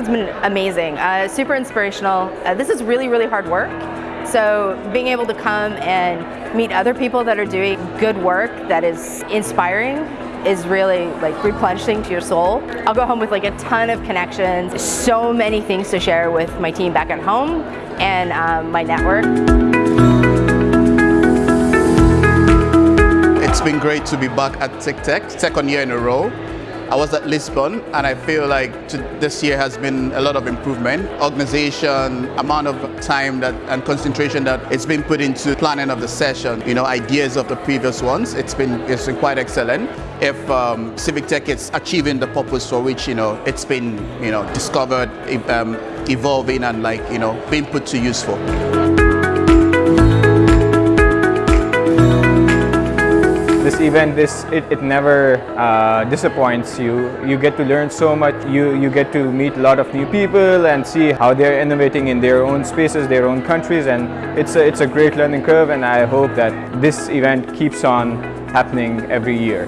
has been amazing, uh, super inspirational. Uh, this is really, really hard work. So being able to come and meet other people that are doing good work that is inspiring is really like replenishing to your soul. I'll go home with like a ton of connections, so many things to share with my team back at home and um, my network. It's been great to be back at TICTeC, second year in a row. I was at Lisbon and I feel like this year has been a lot of improvement. Organization, amount of time that and concentration that it's been put into planning of the session, you know, ideas of the previous ones, it's been, it's been quite excellent. If um, Civic Tech is achieving the purpose for which, you know, it's been, you know, discovered, um, evolving and like, you know, being put to use for. This event this it, it never uh, disappoints you. You get to learn so much. You you get to meet a lot of new people and see how they're innovating in their own spaces their own countries. And it's a, it's a great learning curve and I hope that this event keeps on happening every year.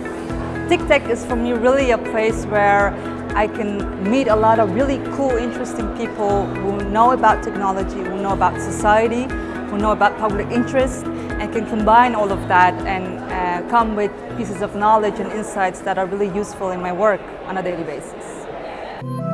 TICTeC is for me really a place where I can meet a lot of really cool, interesting people who know about technology, who know about society, who know about public interest, and can combine all of that and uh, come with pieces of knowledge and insights that are really useful in my work on a daily basis.